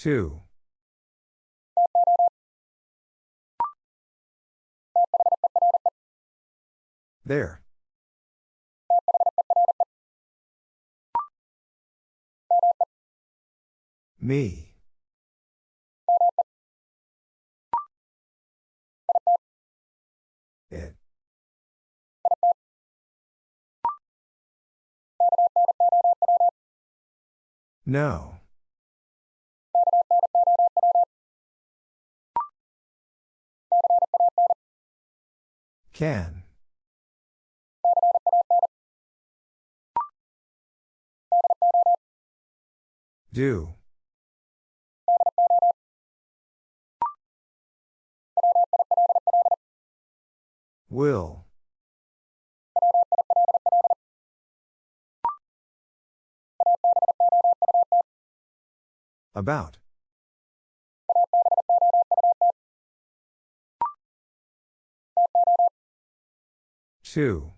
Two. There. Me. It. No. Can. Do. Will. About. Two.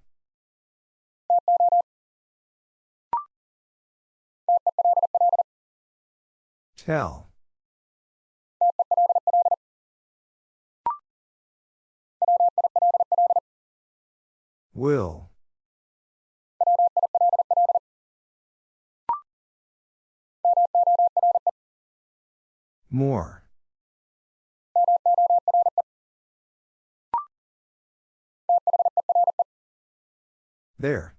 Tell. Will. More. There.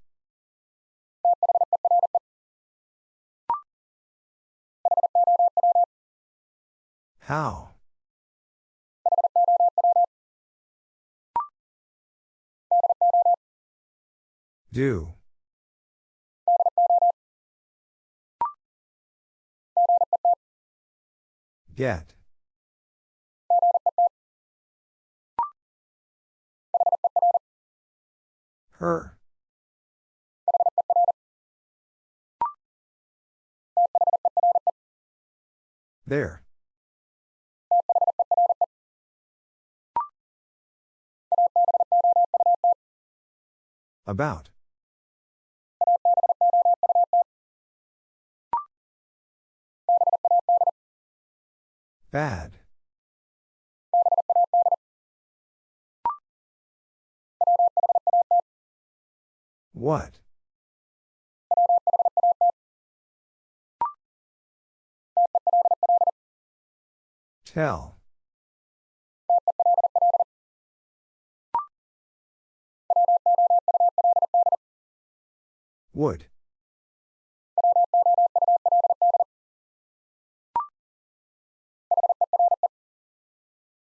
How? Do. Get. Her. There. About. Bad. What? Tell. Would.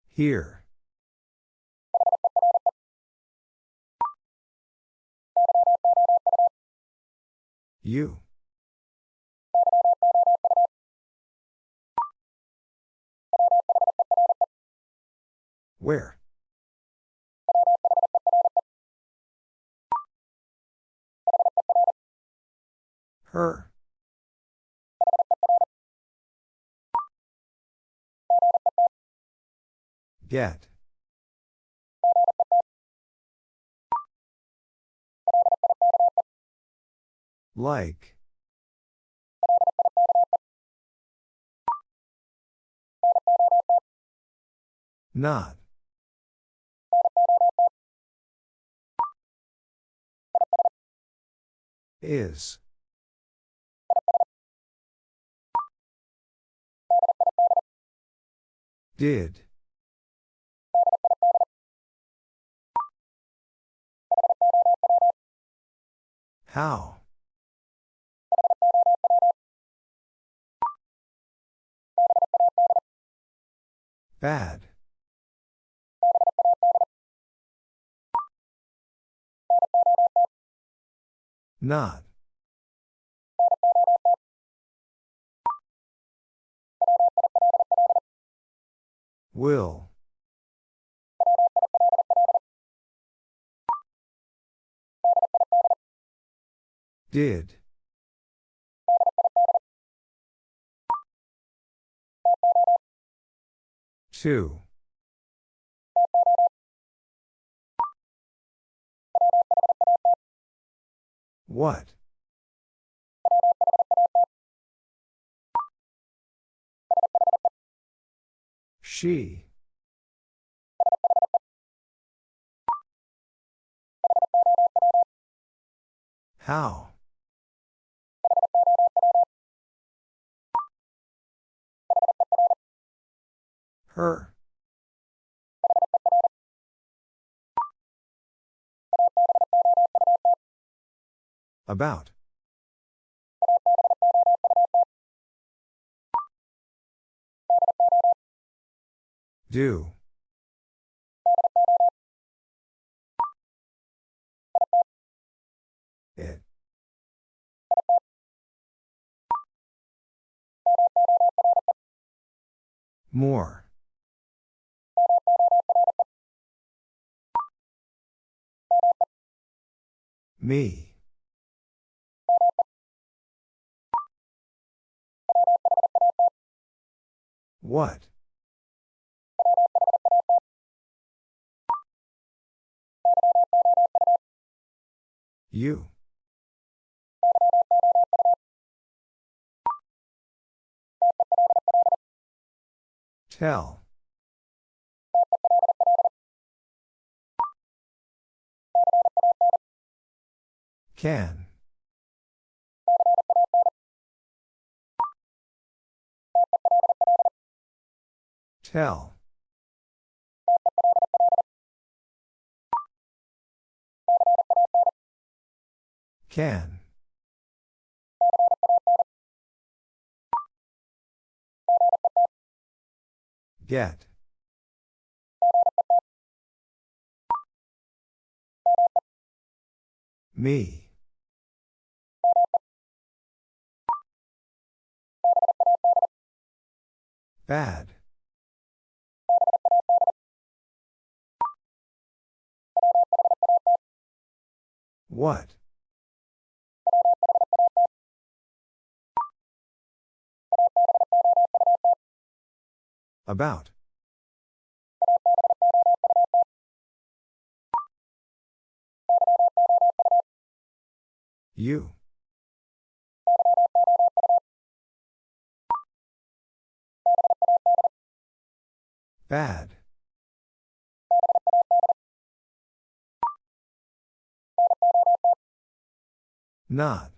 Here. You. Where? Her. Get. Like. Not. Is. Did. How? Bad. Not. Will. Did. Two. What? She. How? Her. About. Do. It. More. Me. What? You. Tell. Can. Tell. Can. Get. Me. Bad. What? About. You. Bad. Not.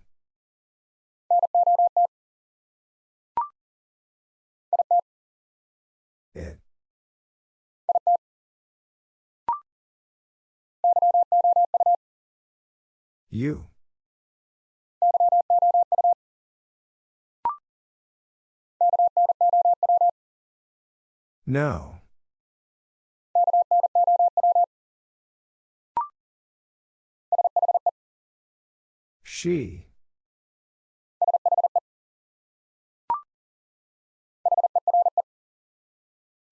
It. You. No. She.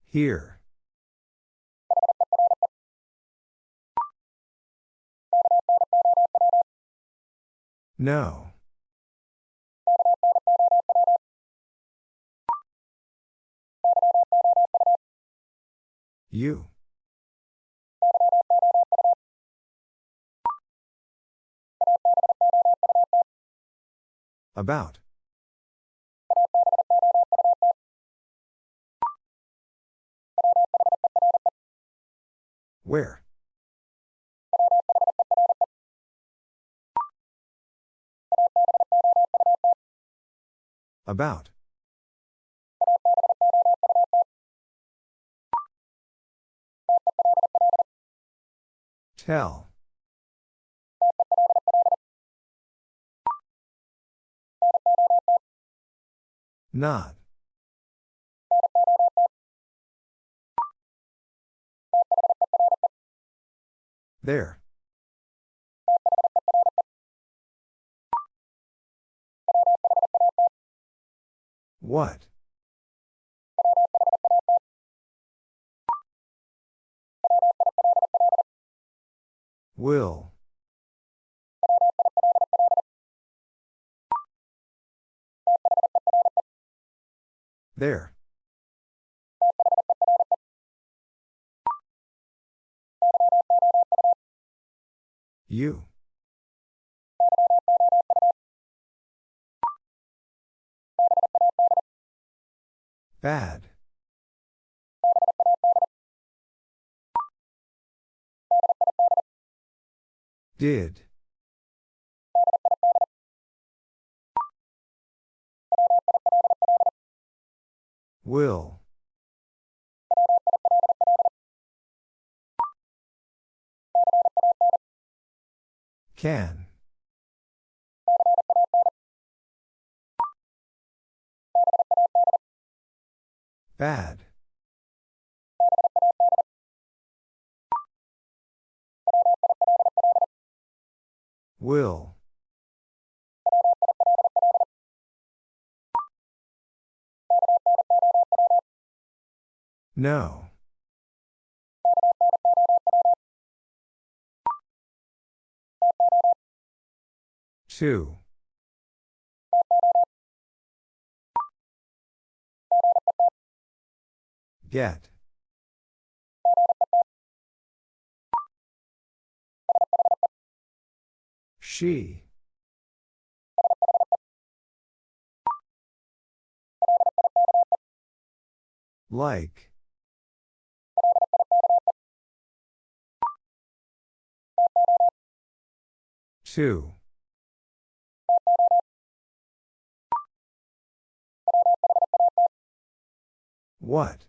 Here. No. You. About. Where? About. Tell. Not. There. What? Will. There. You. Bad. Did. Will. Can. Bad. Will. No. Two. Get. She. Like. Two. What?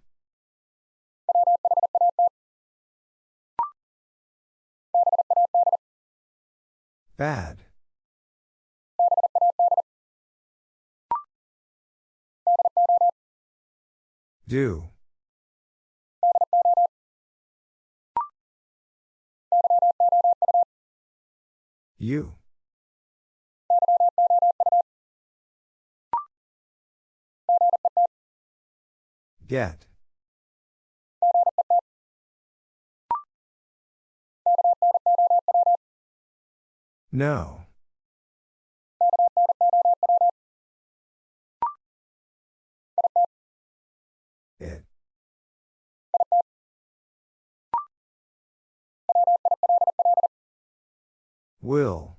Bad. Do. You. Get. No. Will.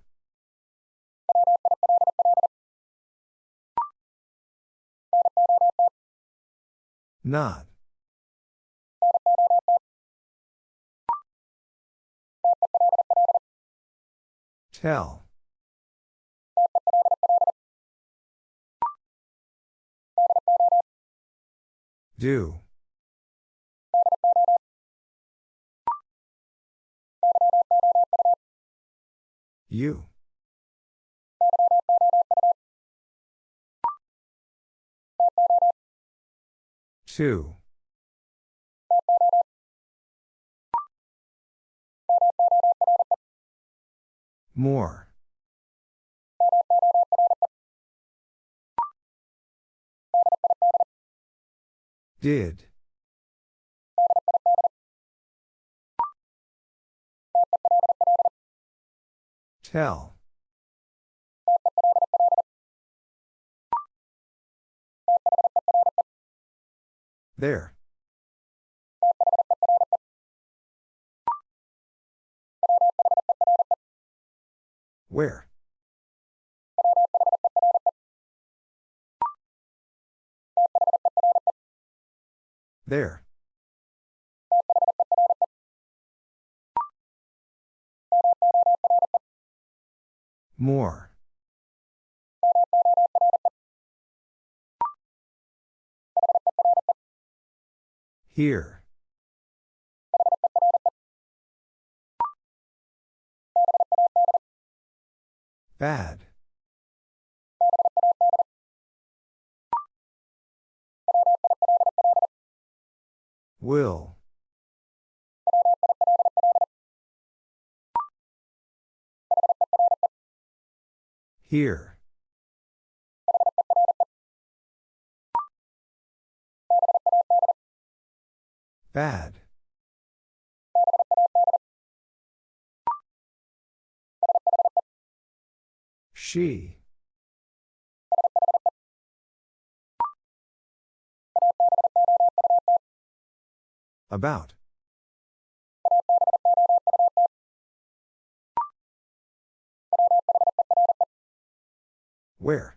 Not. Tell. Do. You. Two. More. Did. Tell. There. Where? There. More. Here. Bad. Will. Here. Bad. She. About. Where?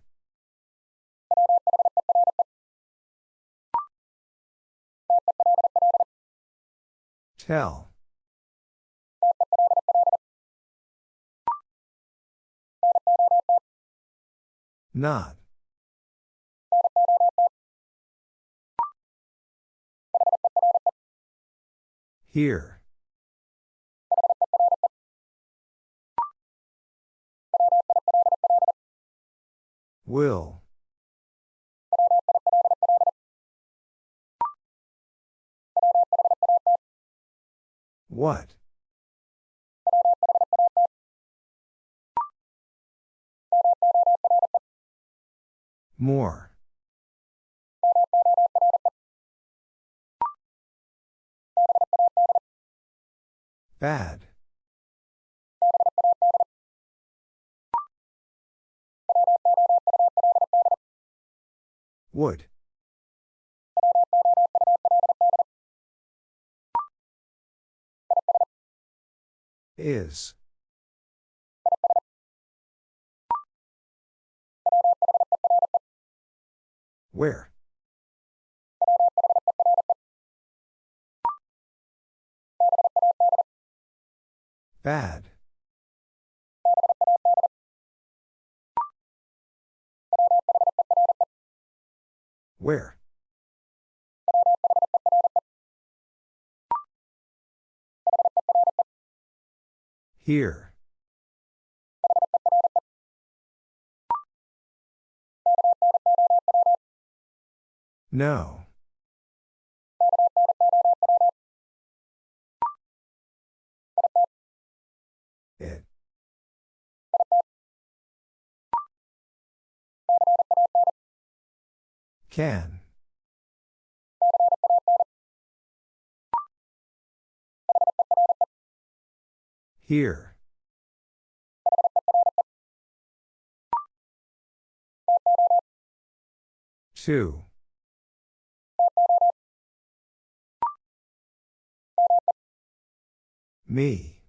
Tell. Not. Here. Will. What? More. Bad. Would. Is. Where? Bad. Where? Here. No. Can. Here. Two. Me.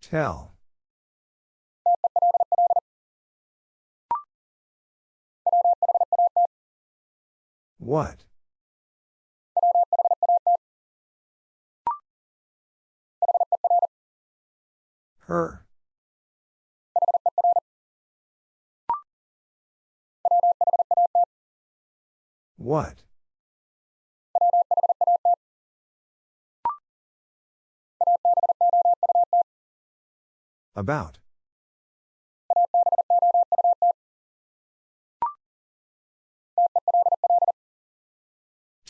Tell. What? Her. What? About.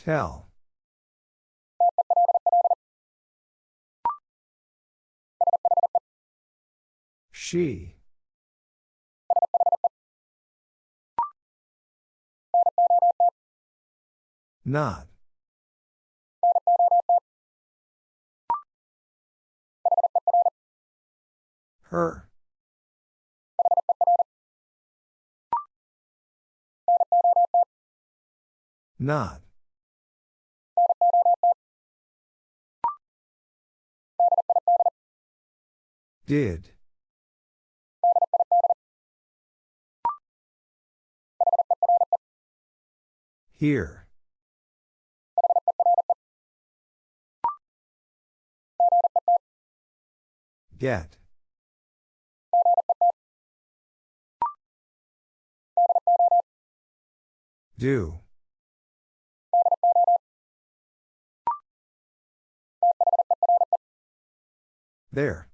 Tell. She. Not. Her. Not. Did. Here. Get. Do. There.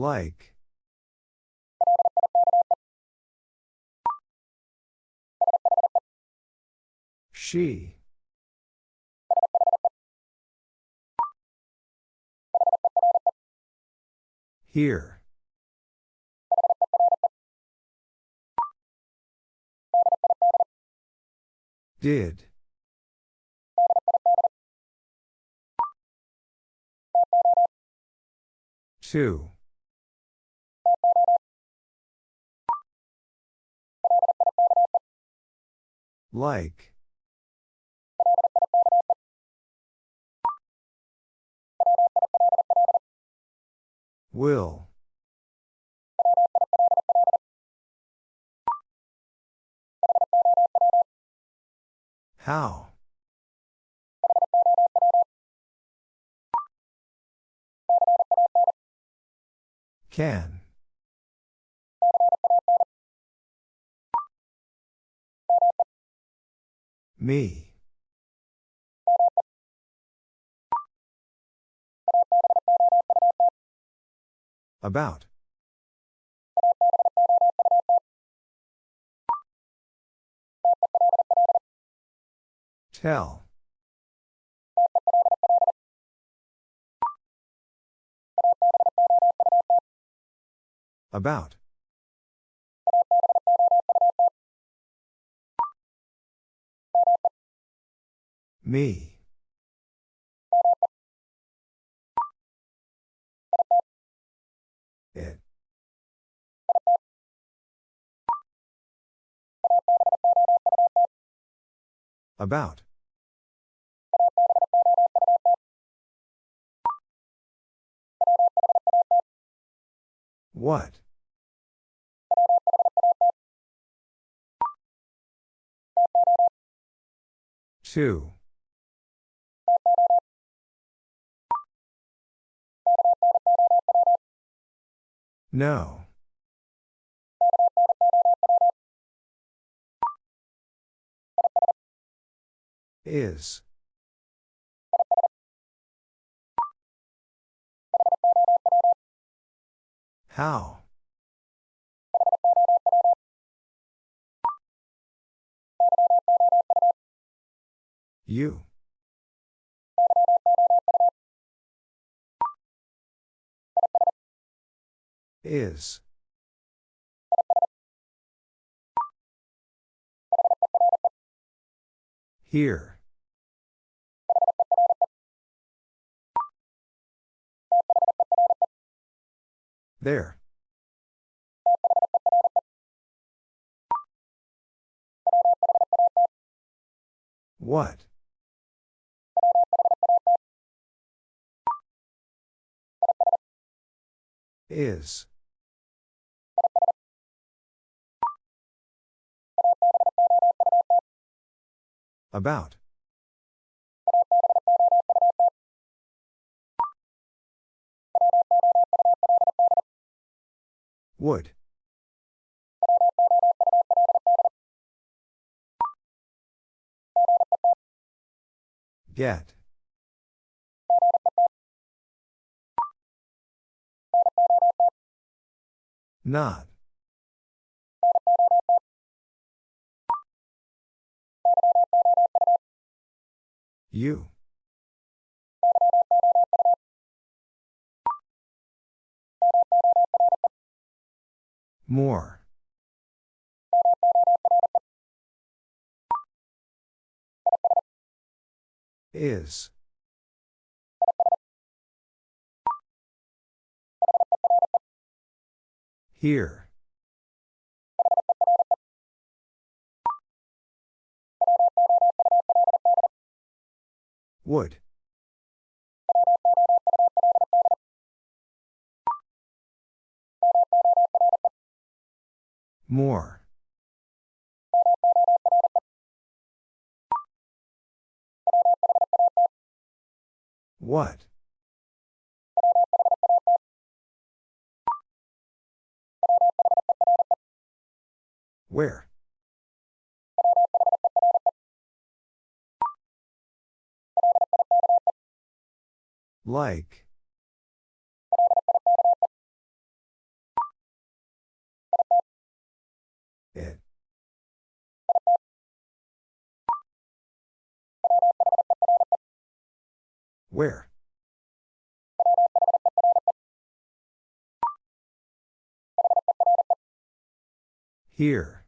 Like. She. Here. Did. Two. Like. Will. How? Can. Me. About. Tell. About. Me. It. About. What? Two. No. Is. How? You. Is. Here. There. What? Is. About. Would. Get. Not. You. More. Is. Here. Would. More. What? Where? Like. It. Where? Here.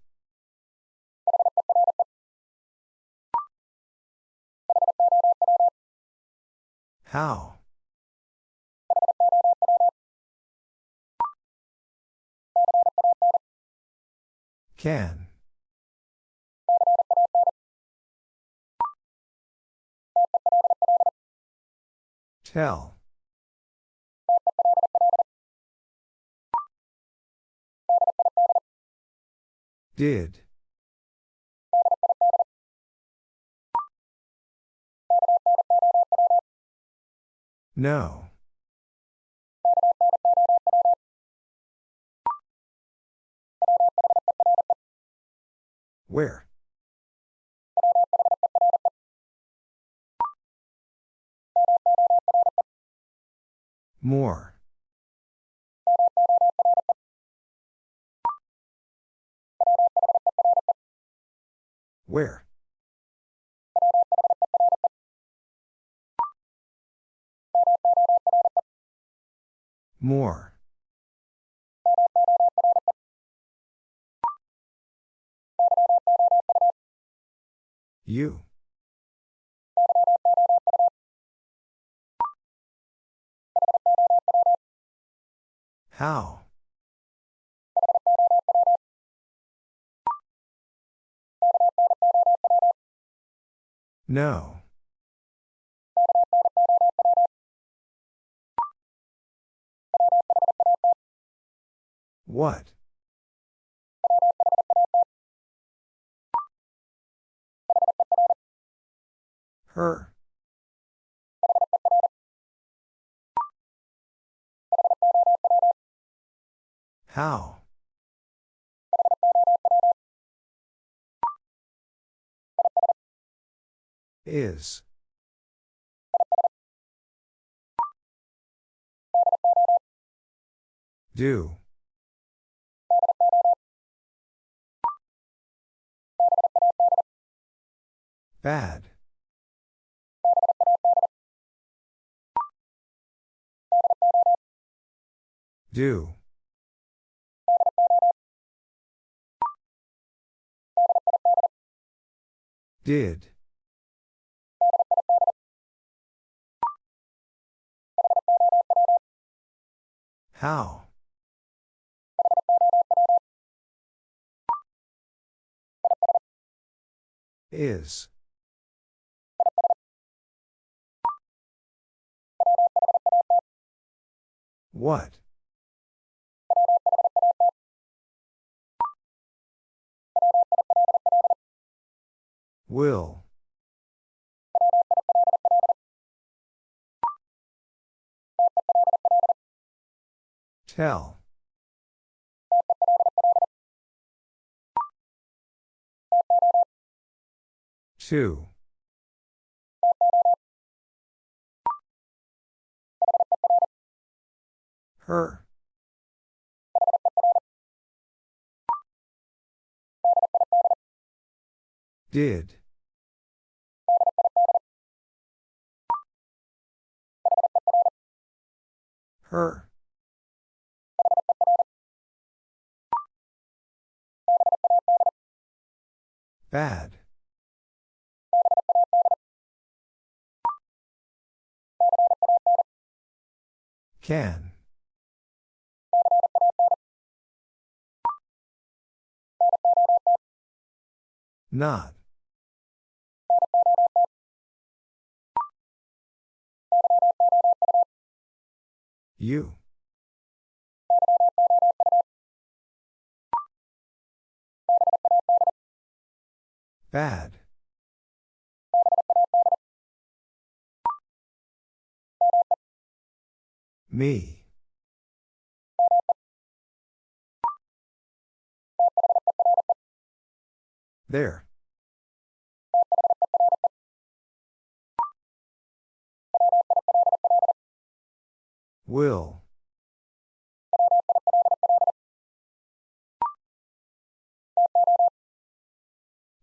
How? Can. Tell. Did. No. Where? More. Where? More. You. How? No. What? Her. How? Is. Do. Bad. Do. Did. How? Is. What? Will. Tell. Two. Her. Did. Her. Bad. Can. Not. You. Bad. Me. There. Will.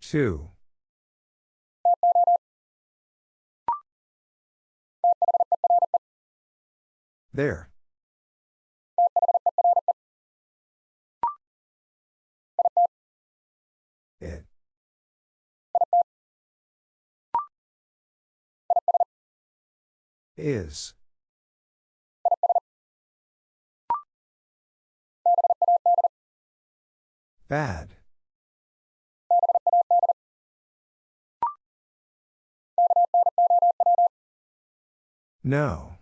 Two. There. It. Is. Bad. No.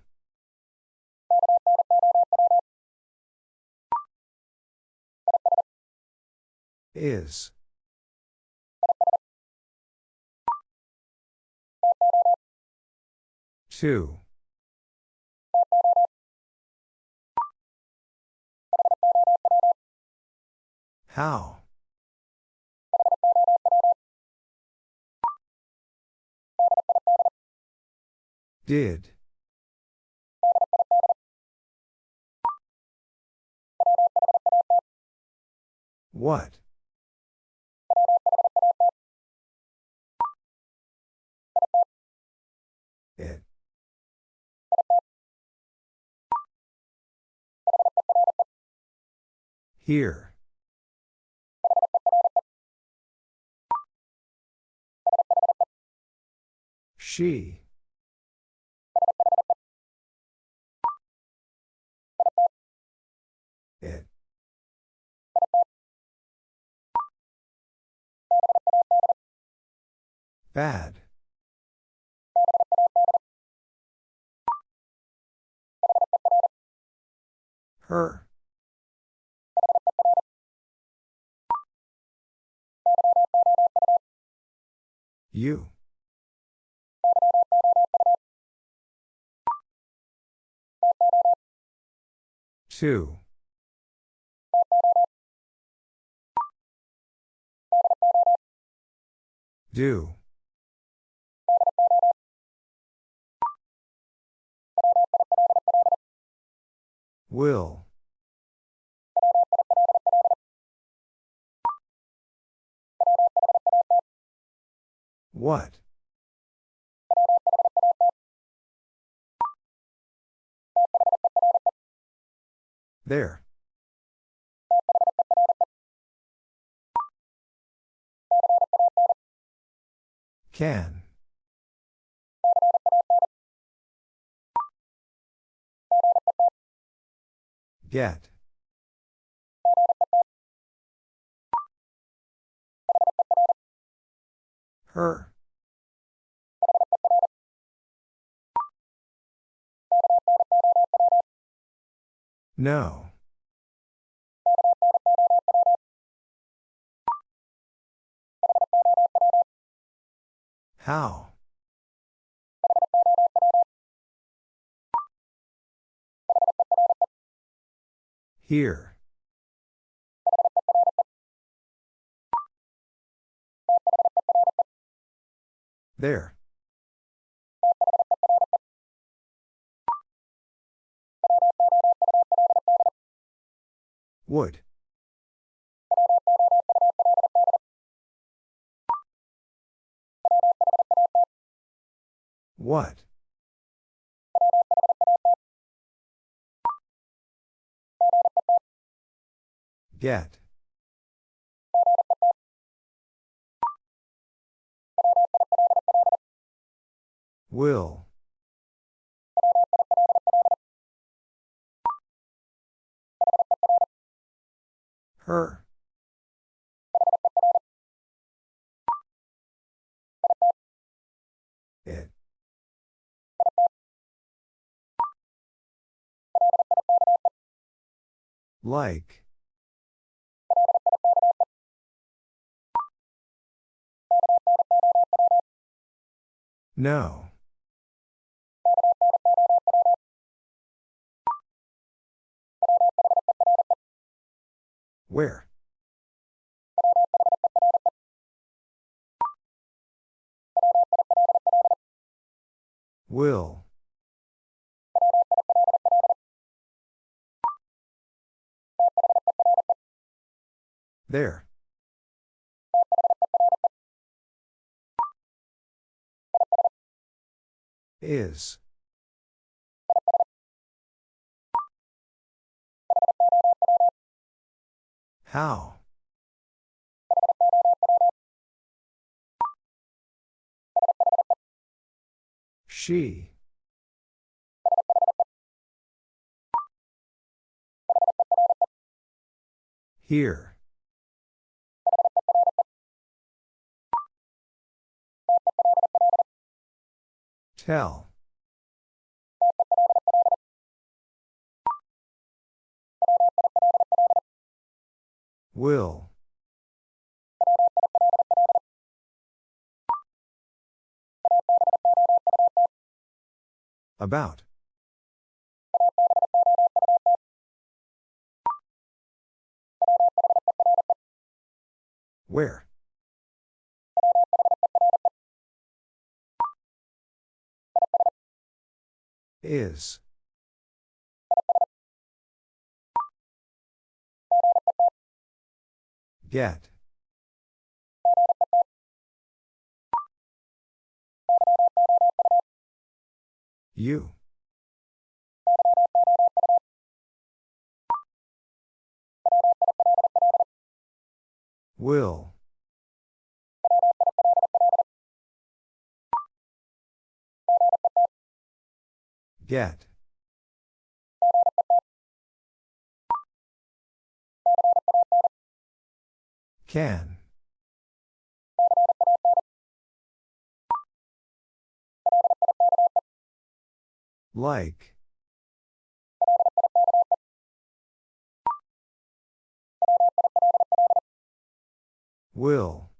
Is. Two. How? Did. What? It. Here. She. It. Bad. Her. You. Two. Do. Will. What? There. Can. Get. Her. No. How? Here. There. Would. What? Get. Will. Her. It. Like. No. Where? Will. There. Is. How? She. Here. Tell. Will. About. Where? Is. Get. You. Will. Get. Can. Like. Will.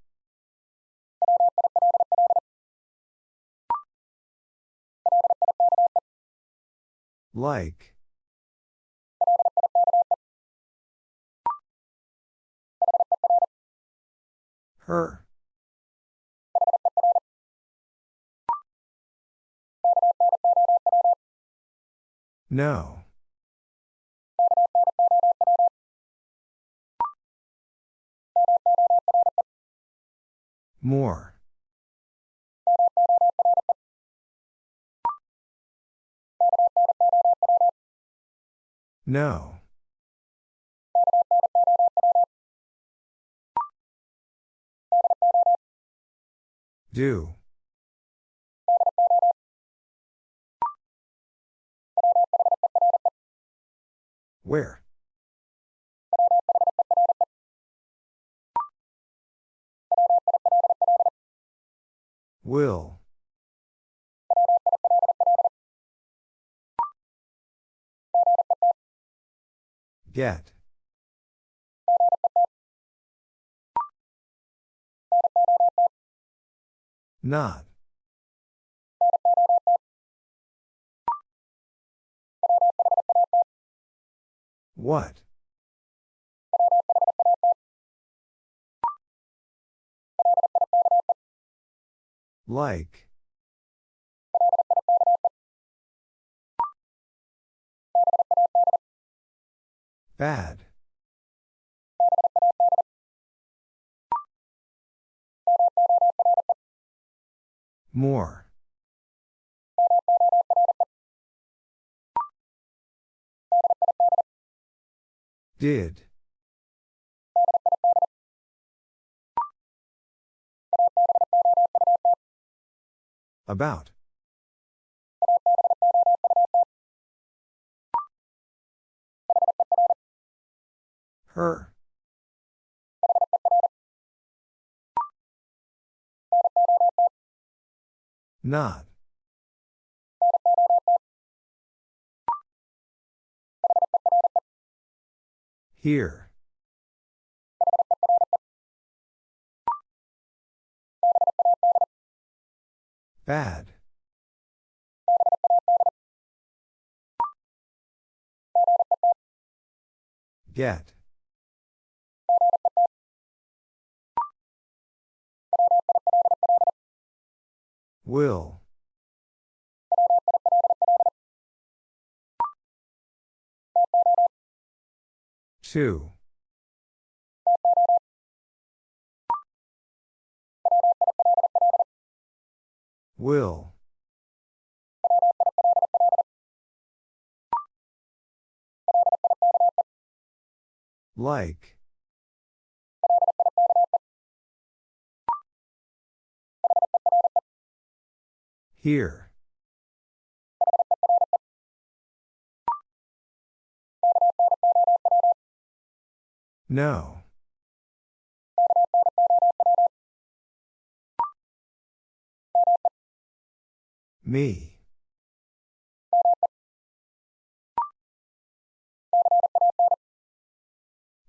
Like. Her. No. More. No. Do. Where? Will. Get. Not. What? Like. Bad. More. Did. About. Her. Not. Here. Bad. Get. Will. Two. Will. Like. Here. No. Me.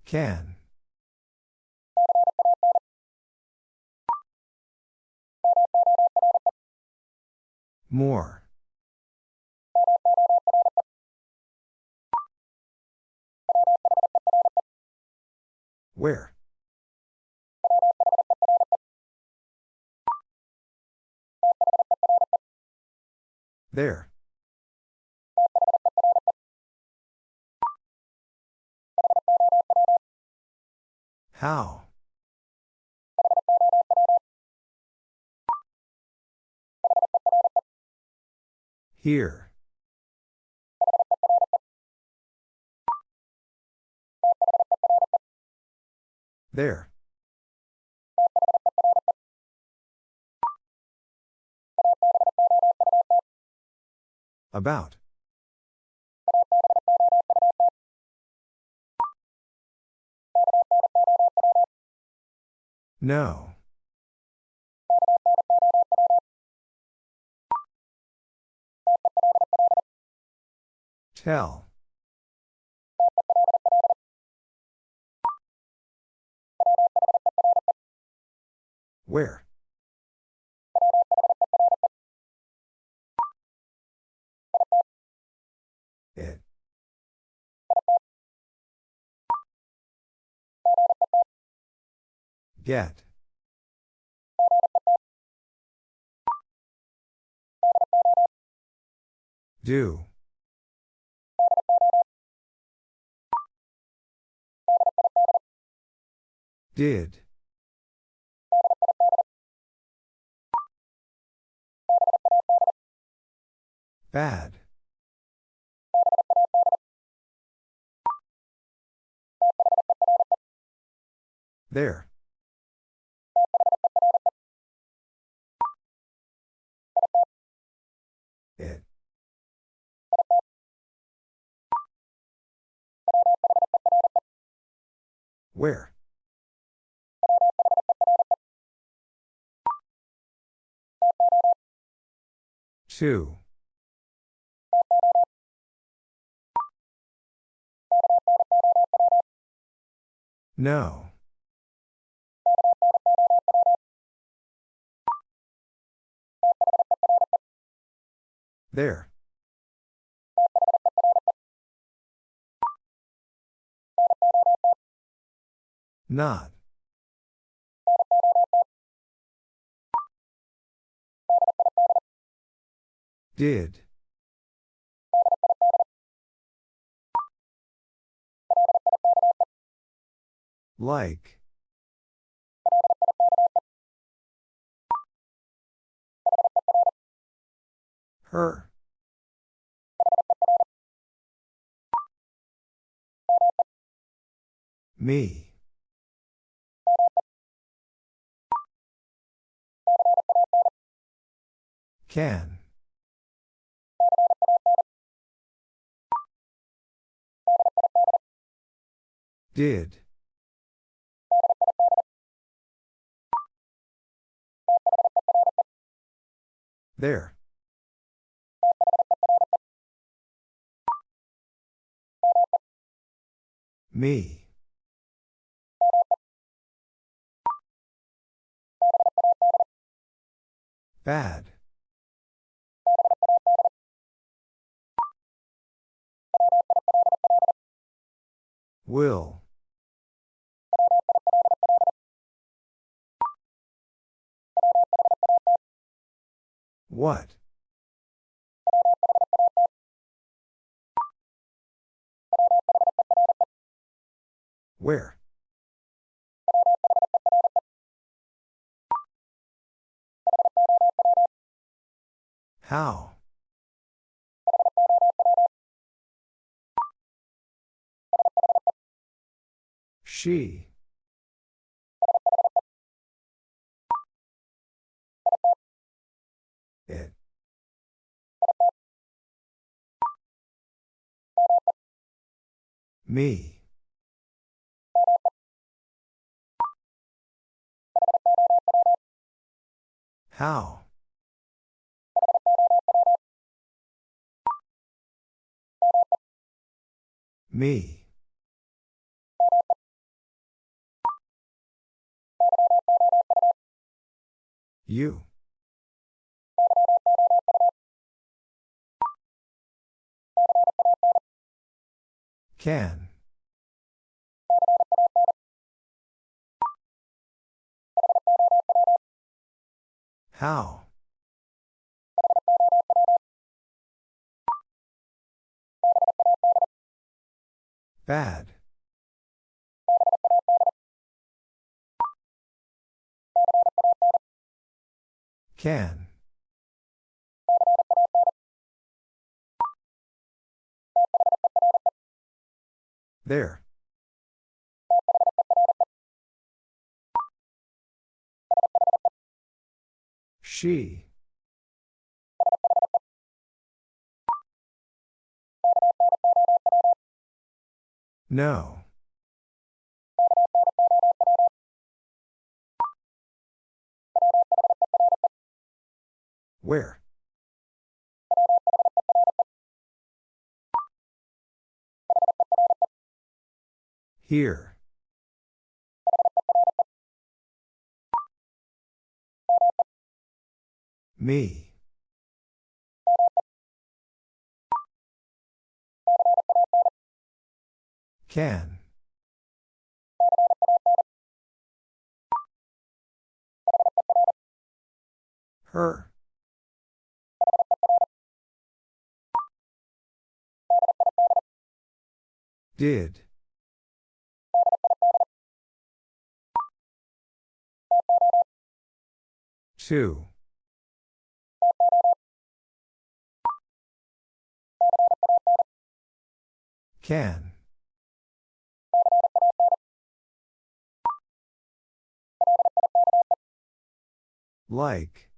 Can. More. Where? There. How? Here. There. About. No. Tell. Where? It. Get. Do. Did. Bad. There. It. Where? Two. No. There. Not. Did. Like. Her. Me. Can. Did. There. Me. Bad. Will. What? Where? How? She. Me. How? Me. You. Can. How? Bad. Can. There. She. No. Where? Here. Me. Can. Her. Did. Two. Can. Like.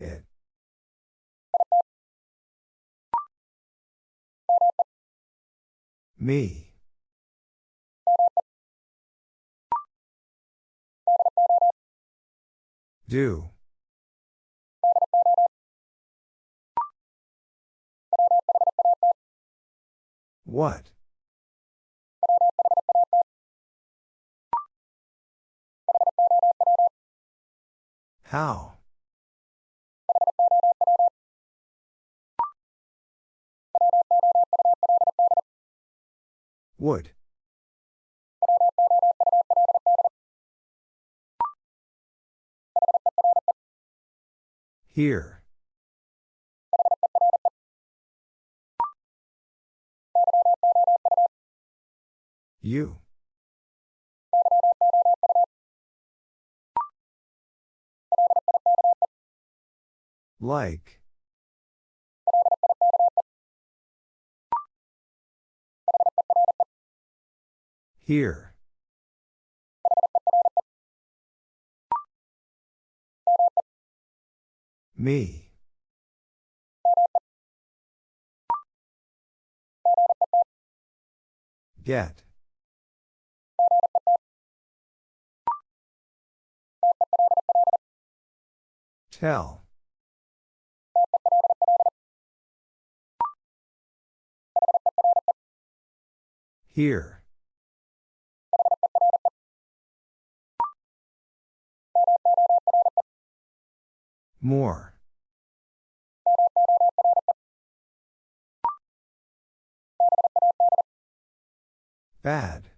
It. Me. Do. What? How? Would. Here. You. Like. Here. Me. Get. Tell. Here. More. Bad.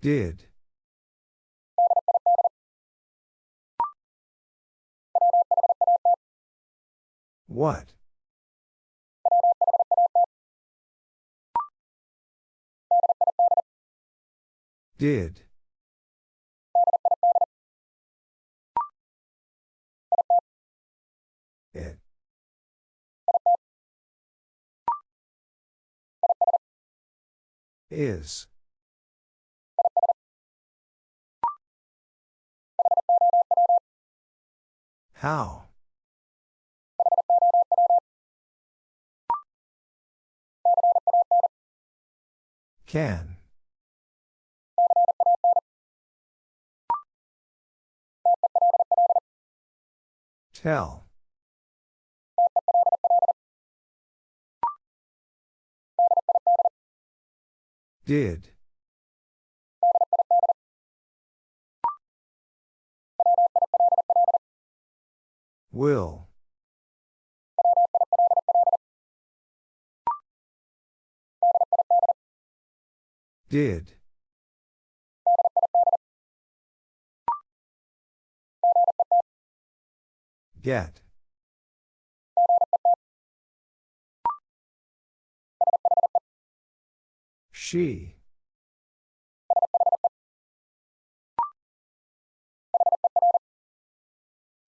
Did. What? Did. It. Is. How? Can. Tell. Did. Will. Did. Get. She.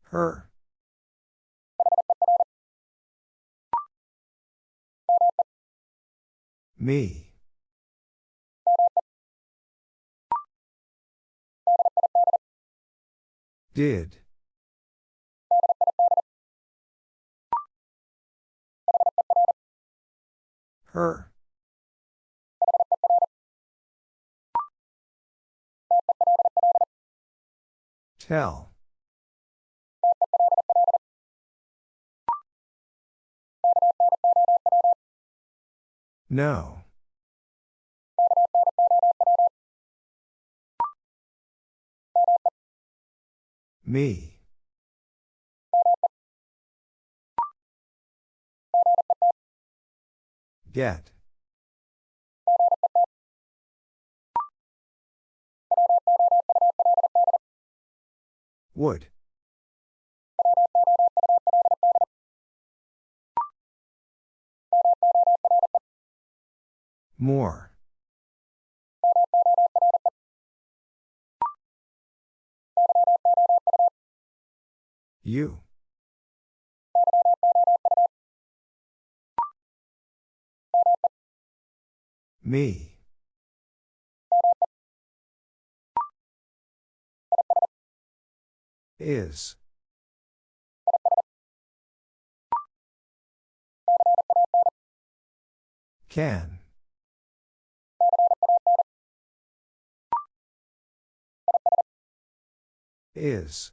Her. Me. Did. Her. Tell. No. Me. Get. Would. More. You. Me. Is. Can. Is.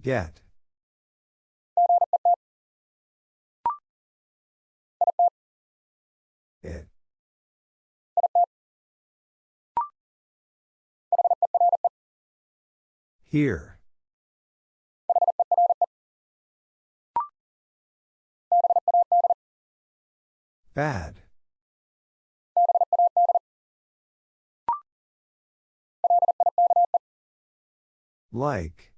Get. Here. Bad. Like.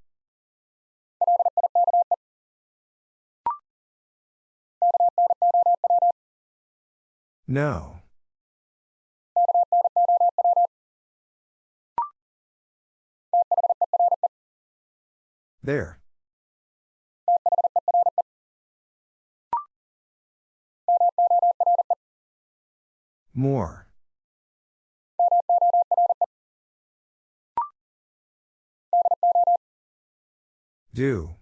No. There. More. Do.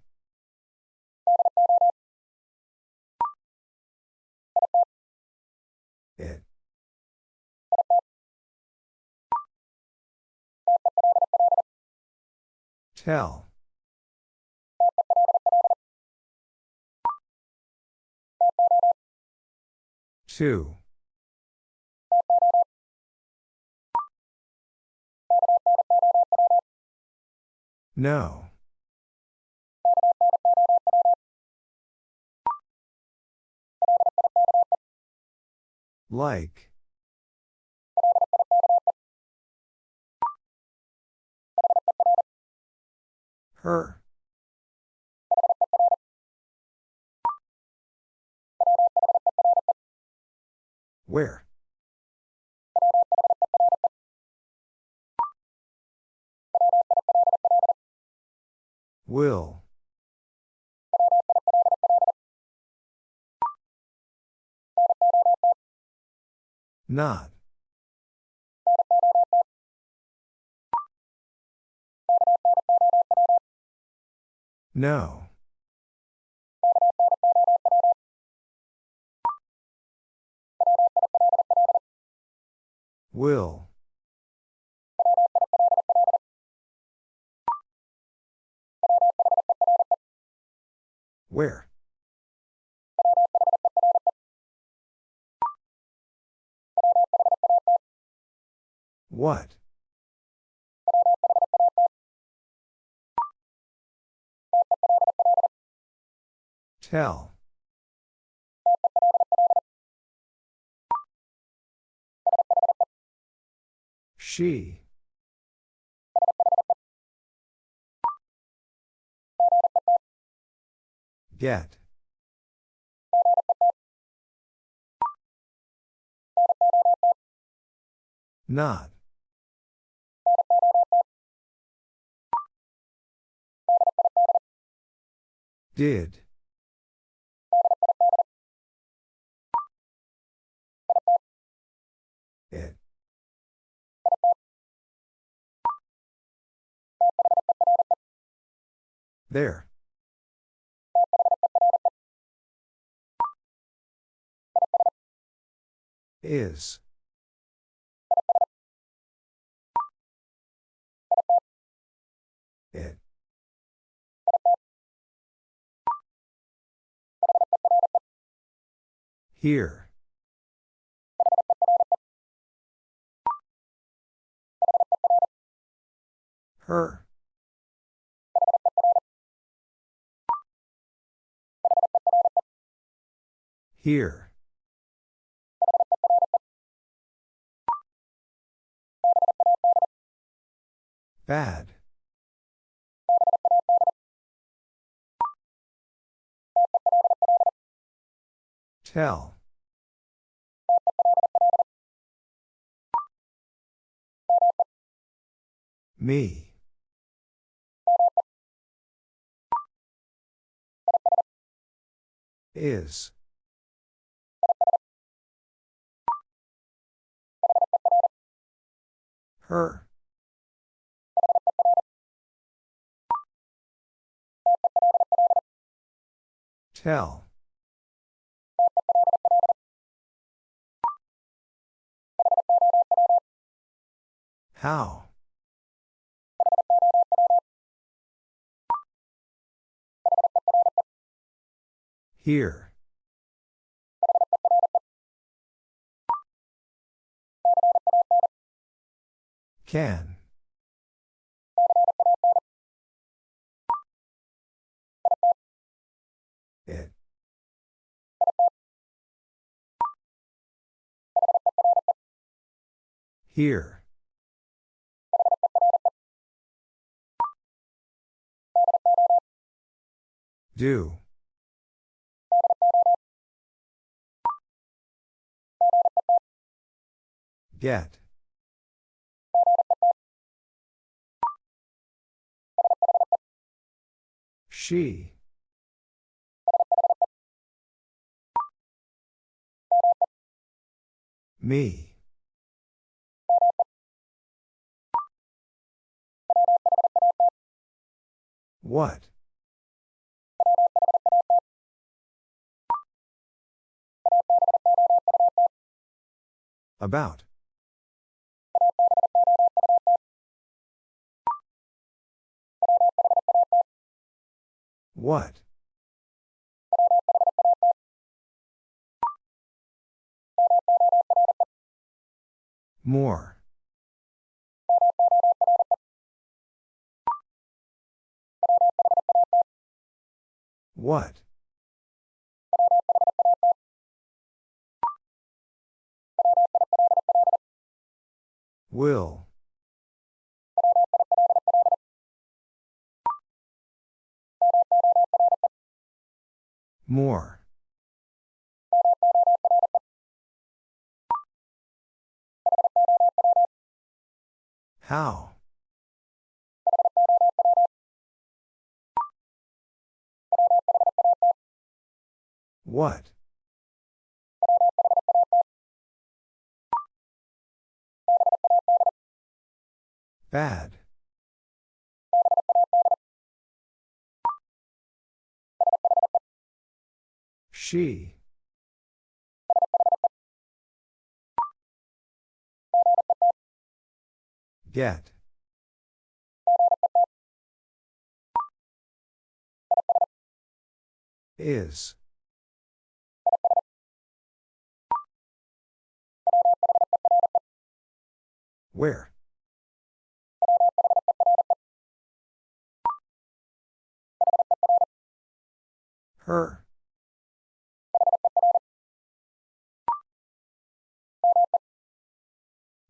It. Tell. Two. No. Like. Her. Where? Will. Not. No. Will. Where? What? Tell. She. Get. Not. Did. There. Is. It. Here. Her. Here. Bad. Tell. Me. Is. Her. Tell. How? Here. Can. It. Here. Do. Get. She. Me. What? About. What? More. What? Will. More. How? What? Bad. She. Get. Is. Where? Her.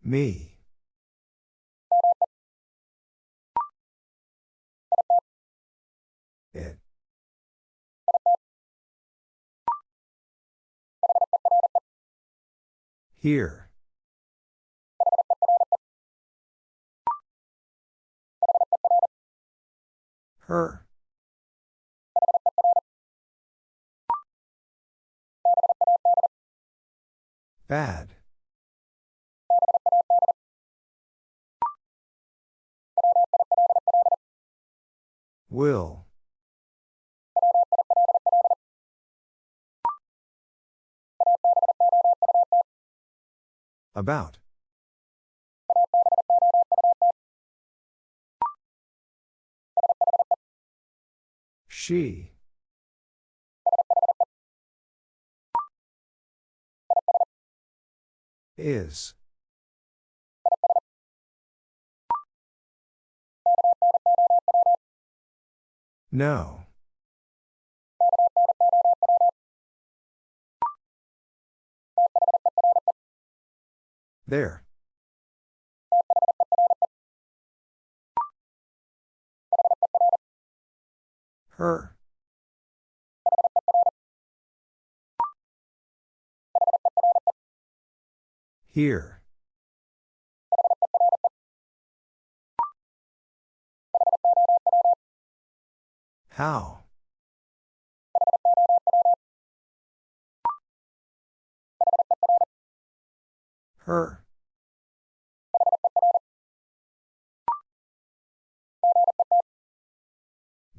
Me. It. Here. Her. Bad. Will. About. She. Is. No. There. Her. Here. How? Her.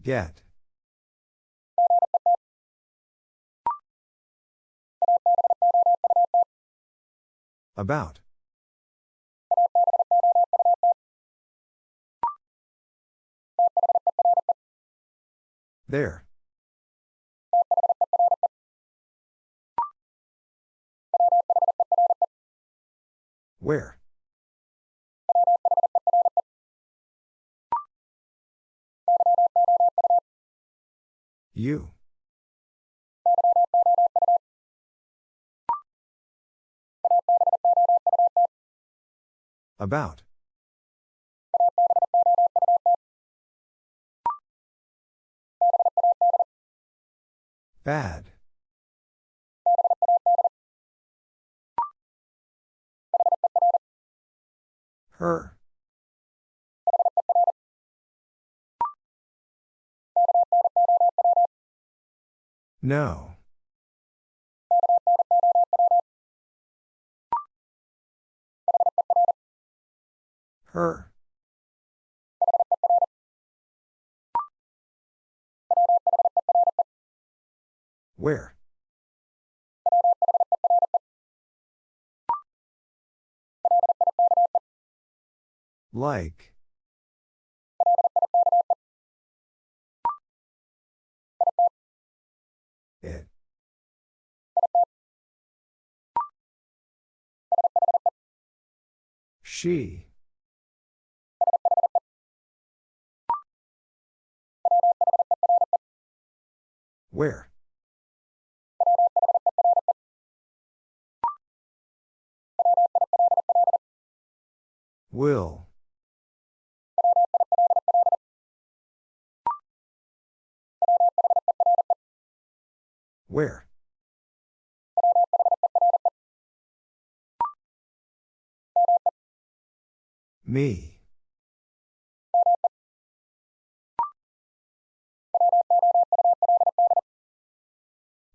Get. About. There. Where? You. About. Bad. Her. No. Her. Where? Like. It. She. Where? Will. Where? Me.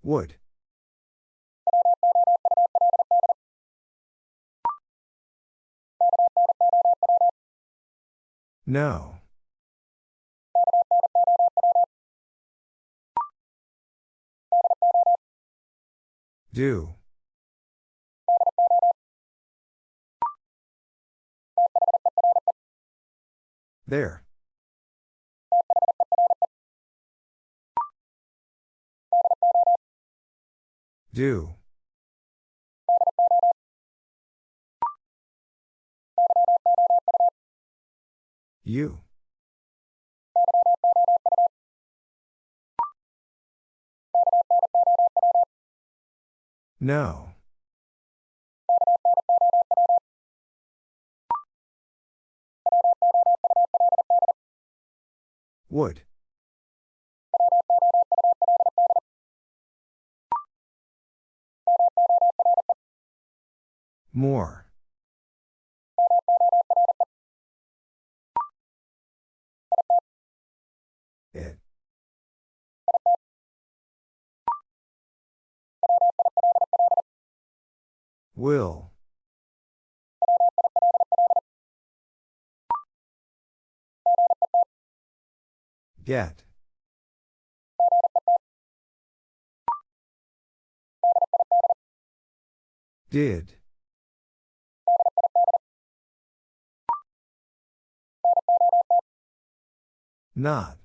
Would. No. Do. There. Do. You. No. Would. More. Will. Get. Did. Not.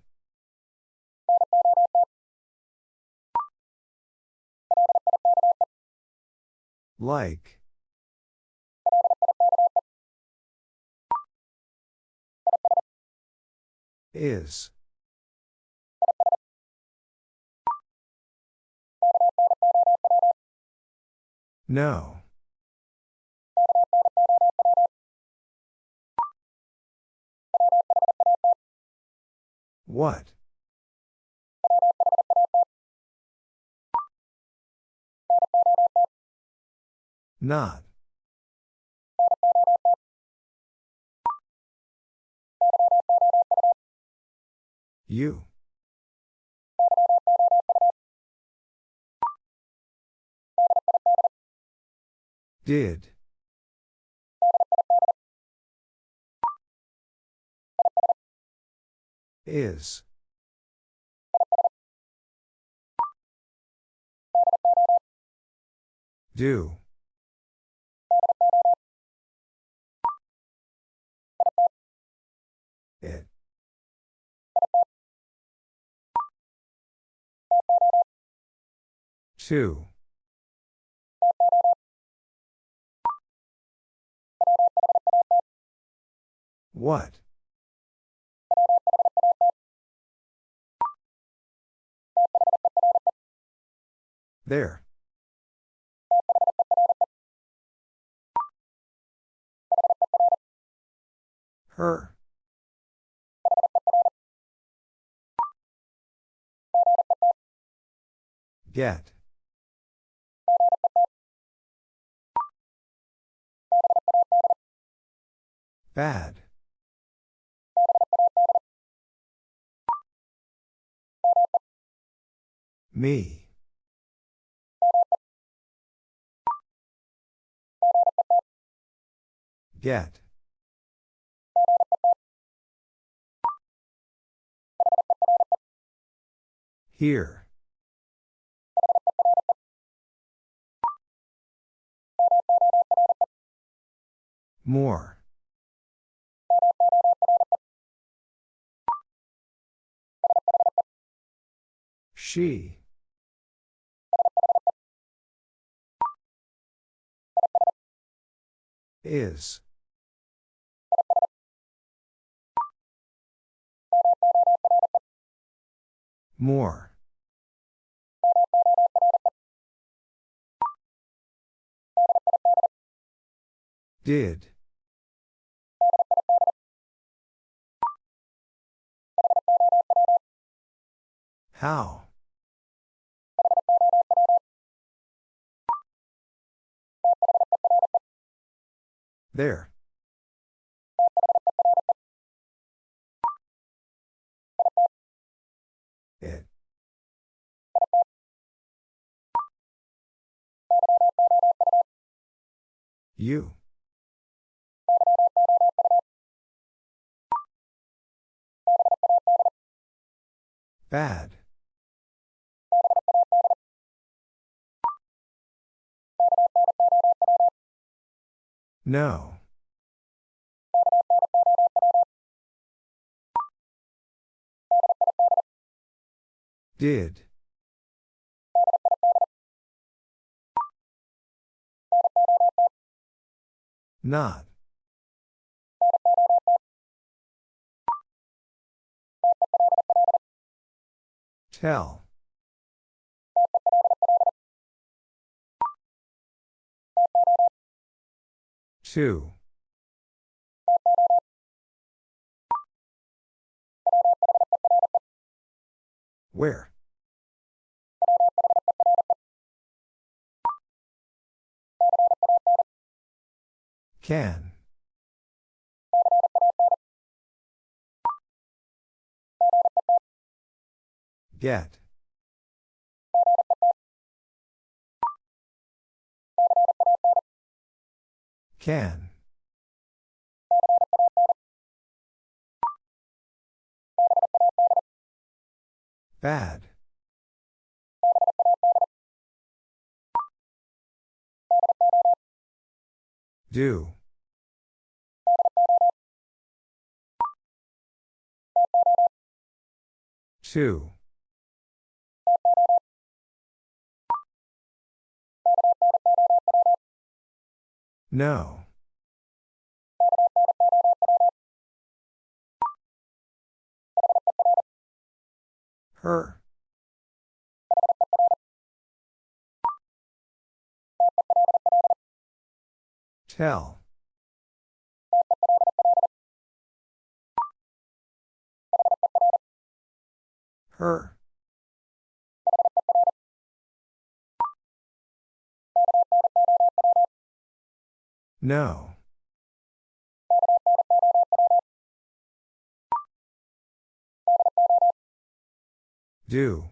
Like. Is. No. What? Not. You. Did. Is. Do. Two. What? There. Her. Get. Bad. Me. Get. Here. More. She. Is. More. Did. How? There. It. You. Bad. No. Did. Not. Tell. Two. Where? Can. Get. Can. Bad. Do. Two. No. Her. Tell. Her. No. Do.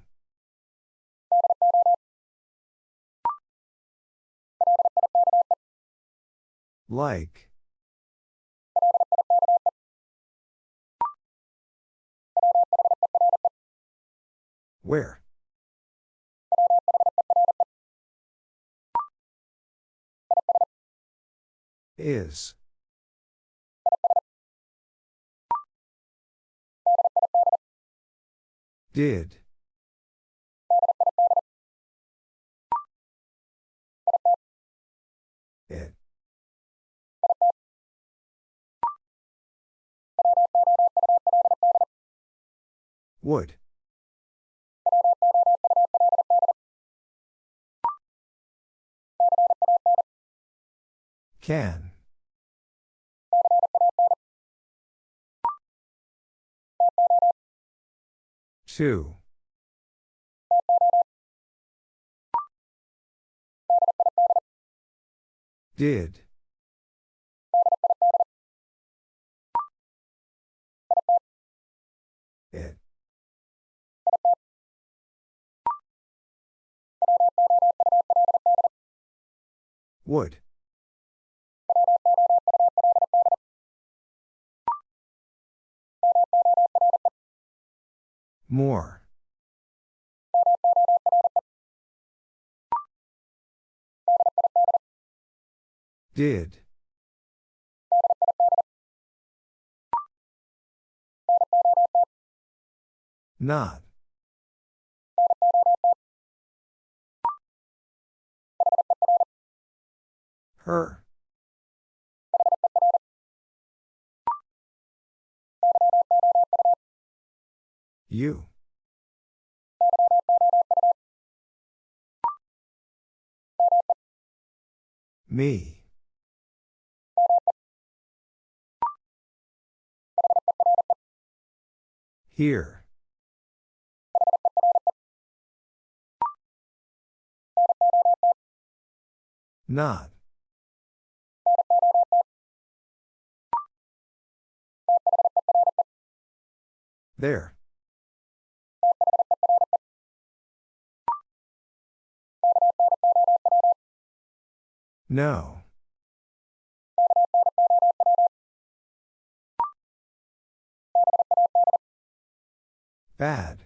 Like. Where? Is. Did. It. Would. Can. Two. Did. It. Would. More. Did. Not. Her. You. Me. Here. Not. There. No. Bad.